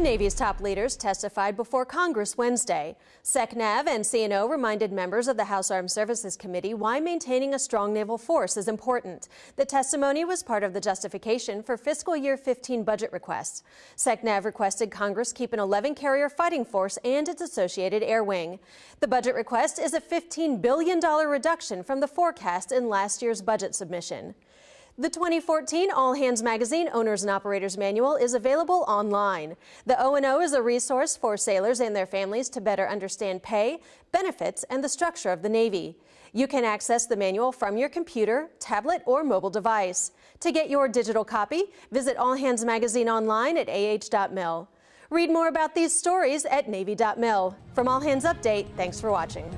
The Navy's top leaders testified before Congress Wednesday. SECNAV and CNO reminded members of the House Armed Services Committee why maintaining a strong naval force is important. The testimony was part of the justification for fiscal year 15 budget requests. SECNAV requested Congress keep an 11 carrier fighting force and its associated air wing. The budget request is a $15 billion reduction from the forecast in last year's budget submission. The 2014 All Hands Magazine Owners and Operators Manual is available online. The O&O is a resource for sailors and their families to better understand pay, benefits, and the structure of the Navy. You can access the manual from your computer, tablet, or mobile device. To get your digital copy, visit All Hands Magazine online at ah.mil. Read more about these stories at Navy.mil. From All Hands Update, thanks for watching.